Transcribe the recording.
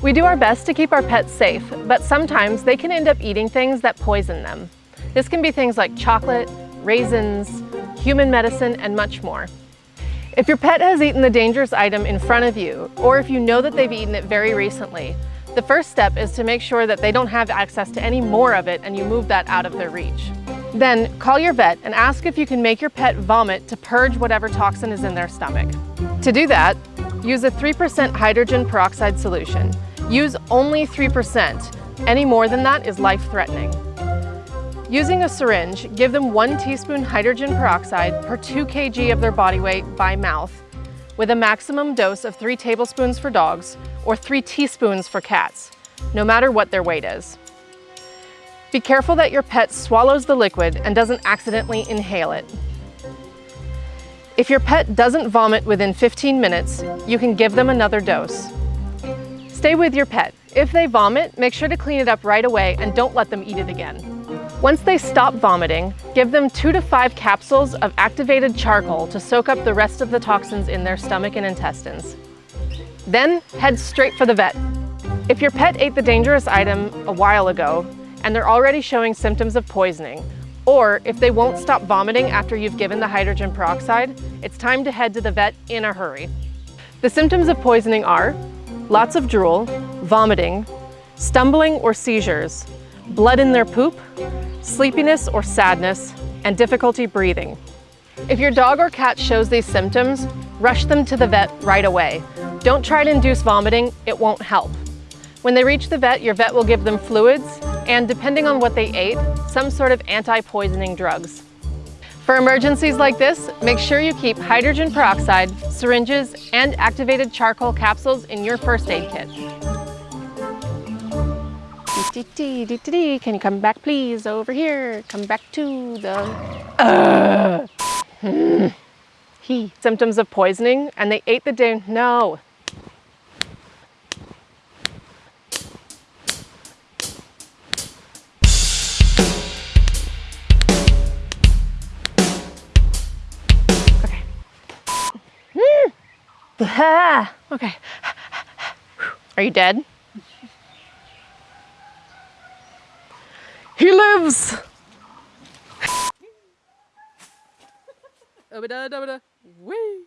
We do our best to keep our pets safe, but sometimes they can end up eating things that poison them. This can be things like chocolate, raisins, human medicine, and much more. If your pet has eaten the dangerous item in front of you, or if you know that they've eaten it very recently, the first step is to make sure that they don't have access to any more of it and you move that out of their reach. Then call your vet and ask if you can make your pet vomit to purge whatever toxin is in their stomach. To do that, use a 3% hydrogen peroxide solution. Use only 3%. Any more than that is life-threatening. Using a syringe, give them one teaspoon hydrogen peroxide per 2 kg of their body weight by mouth, with a maximum dose of 3 tablespoons for dogs or 3 teaspoons for cats, no matter what their weight is. Be careful that your pet swallows the liquid and doesn't accidentally inhale it. If your pet doesn't vomit within 15 minutes, you can give them another dose. Stay with your pet. If they vomit, make sure to clean it up right away and don't let them eat it again. Once they stop vomiting, give them two to five capsules of activated charcoal to soak up the rest of the toxins in their stomach and intestines. Then head straight for the vet. If your pet ate the dangerous item a while ago and they're already showing symptoms of poisoning, or if they won't stop vomiting after you've given the hydrogen peroxide, it's time to head to the vet in a hurry. The symptoms of poisoning are lots of drool, vomiting, stumbling or seizures, blood in their poop, sleepiness or sadness, and difficulty breathing. If your dog or cat shows these symptoms, rush them to the vet right away. Don't try to induce vomiting, it won't help. When they reach the vet, your vet will give them fluids and, depending on what they ate, some sort of anti-poisoning drugs. For emergencies like this, make sure you keep hydrogen peroxide, syringes, and activated charcoal capsules in your first aid kit. Can you come back please over here? Come back to the... Uh. Symptoms of poisoning and they ate the day... No. Okay. Are you dead? He lives! Wee!